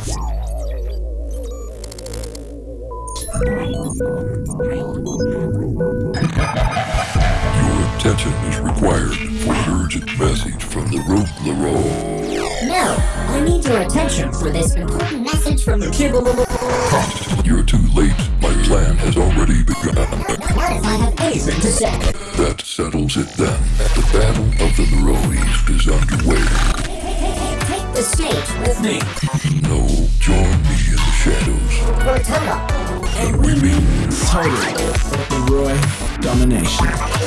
Your attention is required for an urgent message from the Rogue No, I need your attention for this important message from the Kibble. You're too late. My plan has already begun. What if I have anything to say? That settles it then. The battle of the Leroys is underway. Take the stage with me. No, join me in the shadows. And we mean Total Leroy domination.